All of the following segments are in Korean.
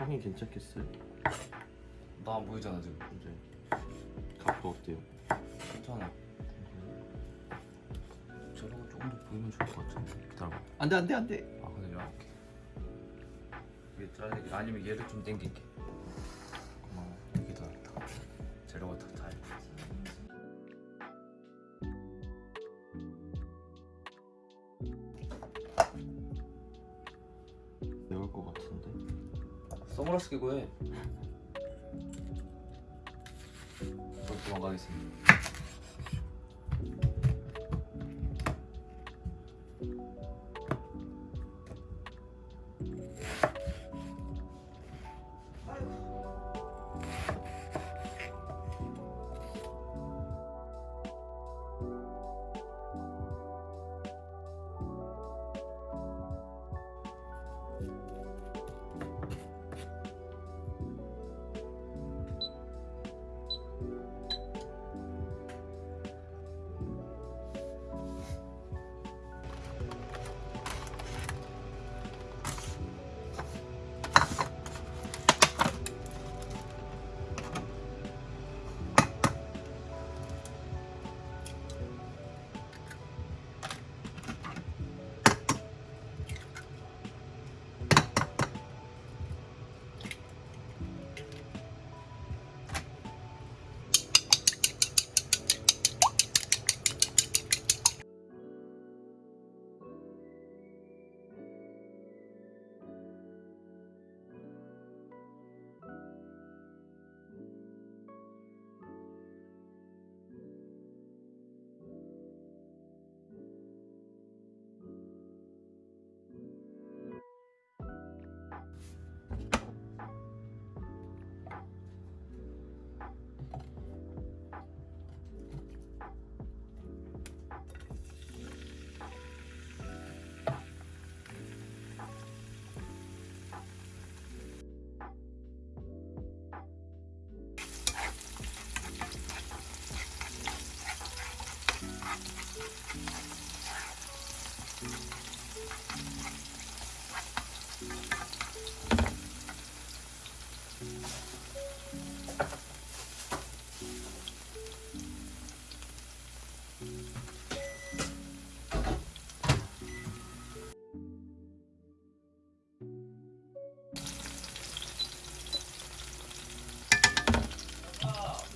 형이 괜찮겠어요? 나 안 보이잖아 지금. 이제. 각도 어때요? 괜찮아. 저런 거 조금 더 보이면 좋을 것 같은데. 기다려봐. 안돼 안돼 안돼. 아 근데 이렇게. 이게 잘리게 아니면 얘를 좀 당길게 선글라스 끼고 해. 저 도망가겠습니다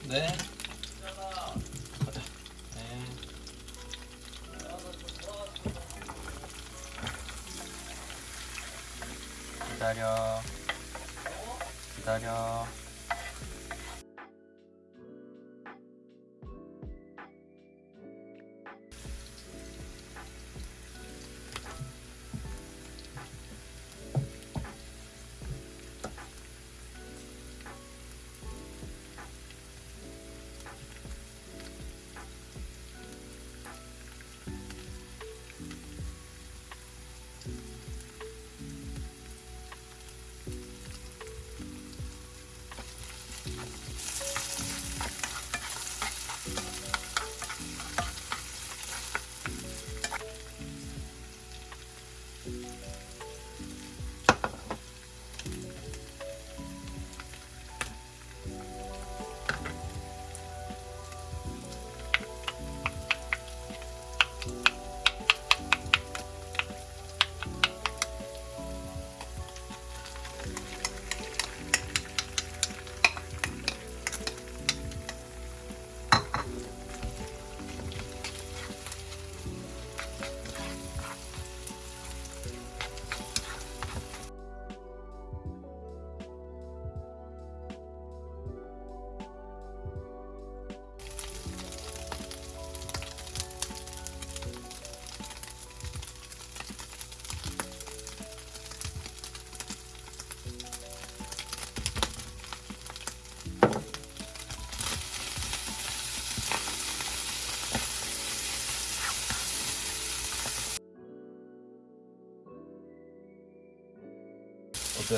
네. 네. 기다려. 기다려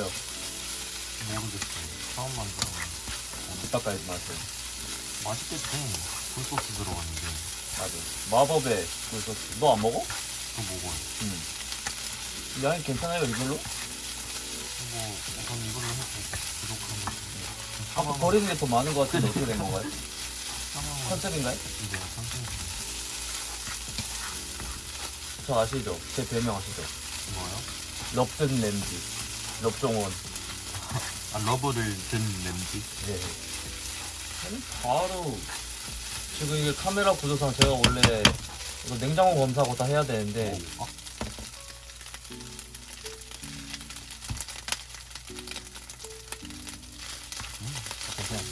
어때요? 모르겠어요. 처음 만들어. 뒷바까지 맛을 맛있겠지. 굴소스 들어갔는데 맞아 마법의 굴소스 너 안 먹어? 또 먹어요. 응 양이 괜찮아요 이걸로? 뭐 우선 이걸로 해서 부족한 거. 아까 버리는 게 더 많은 것 같은데 어떻게 된 건가요? 컨셉인가요? 이제 컨셉 저 아시죠? 제 별명 아시죠? 뭐요? 럽든 램지 럽종원 아 러브를 든 램지. 네 아니, 바로 지금 이게 카메라 구조상 제가 원래 이거 냉장고 검사하고 다 해야 되는데 오, 아, 그냥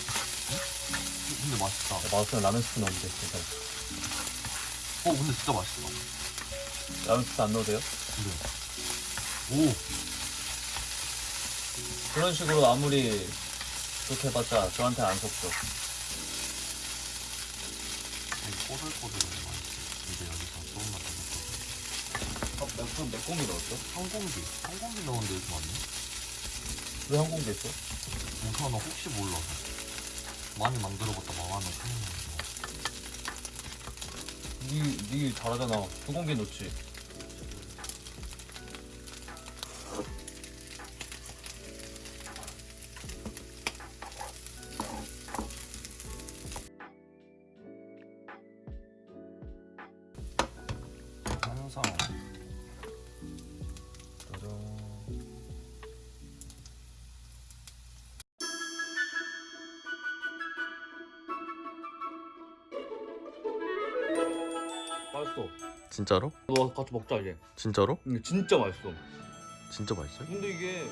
근데 맛있다. 맛없으면 라면 스프 넣으면 돼 진짜 어 근데 진짜 맛있다. 라면 스프 안 넣어도 돼요? 근데 오 그런 식으로 아무리 그렇게 해봤자 저한테 안 속죠 맛있어. 이제 여기서 조금만 더 넣고. 아, 그럼 몇 공기 넣었어? 한 공기, 한 공기 넣었는데 이렇게 많네. 왜 한 공기 했어? 우선은 혹시 몰라서 많이 만들어봤다 망하면 큰일 나서. 니, 니 잘하잖아 두 공기 넣지 맛있어 진짜로? 너 같이 먹자 이제 진짜로? 이게 진짜 맛있어 진짜 맛있어요? 근데 이게